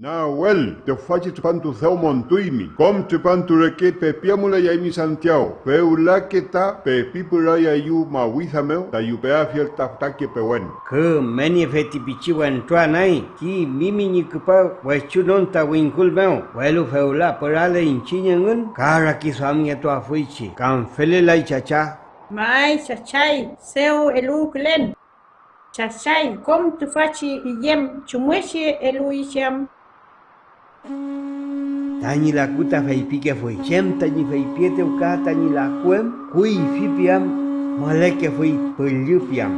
Na wel, te faci tupantu theumon tuimi, com tupantu reke pe piamula yaimi Santiago, pe ulaketa pe pipula yayu mawithameo, ta yupea fiel taftake pe wen. Ke meni feti pichiwan tua nai, ki mimi nikupa wachunon ta winkul meo, welu feula perale inchinyangun, kara kiswamia tua fuichi, Kam fele lai chacha. Mai chachai, seu elu klen. Chachai, com tu faci iyem chumueshi elu ishiam. Tani la cuta faipique fue chem, tani faipiete uca, tani la cuem, cui fipiam, moleque fui pulupiam.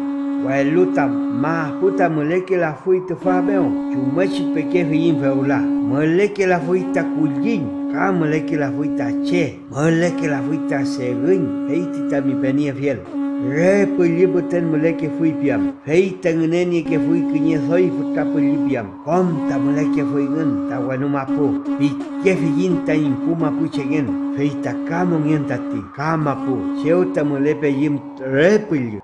Guailuta, ma puta moleke la fui tu fabeo, pe peque fiin feula, Moleke la fui ta cuyin, ca moleke la fui ta che, moleke la fui ta seguin, heitita mi penia fiel. Re peli boten meleke fui piam. Hei tangeneni ke fui kenye soi futa peli piam. Kom ta meleke fui ngen ta wanu mapu. Pi ke fi yin ta yin pu mapu cengen. Hei ta kamo ngen tati. Kamapu. Seu ta melepe yim re peli.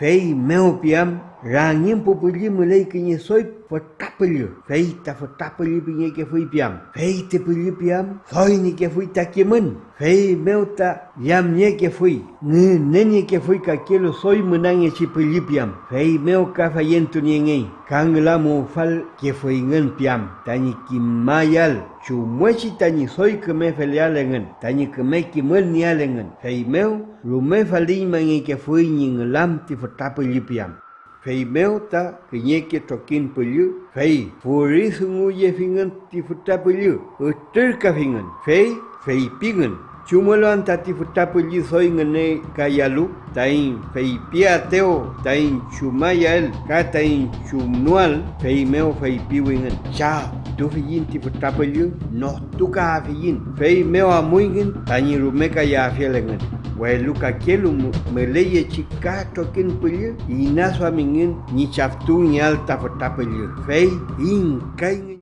Hei meu piam. Rangin pu peli meleke kenye soi futa peli. Hei ta futa peli pinye ke fui piam. Hei te peli piam. Soi ni ke fui ta kemen. Hei meu ta yam nye ke fui. Nge neni ke fui ka soi menang e si pelipiam. Hei meu ka fayen tu nye ngai. Kang la mo fal ke fui ngen piam. Tani ki mayal. Chu mwe si tani soi ke me felia lengen. Tani ke me ki mel nia lengen. Hei meu rume fali mangi ke fui nying lam ti fata pelipiam. Fei meu ta ke nye ke tokin pelu. Fei furi sungu ye fingan ti fata pelu. Uter ka fingan. Fei fei pingan. Cuma lo tati futa peli soi ngene kayalu tain fei pia teo tain cuma yel ka tain cumnual fei meo fei piwingen cha tu fiyin ti futa peli no tu ka fiyin fei meo amuingen tani rumeka ya fielengen Wai luka kelu meleye chika tokin peli ina suamingin ni chaftu nyal ta futa peli fei in kaingen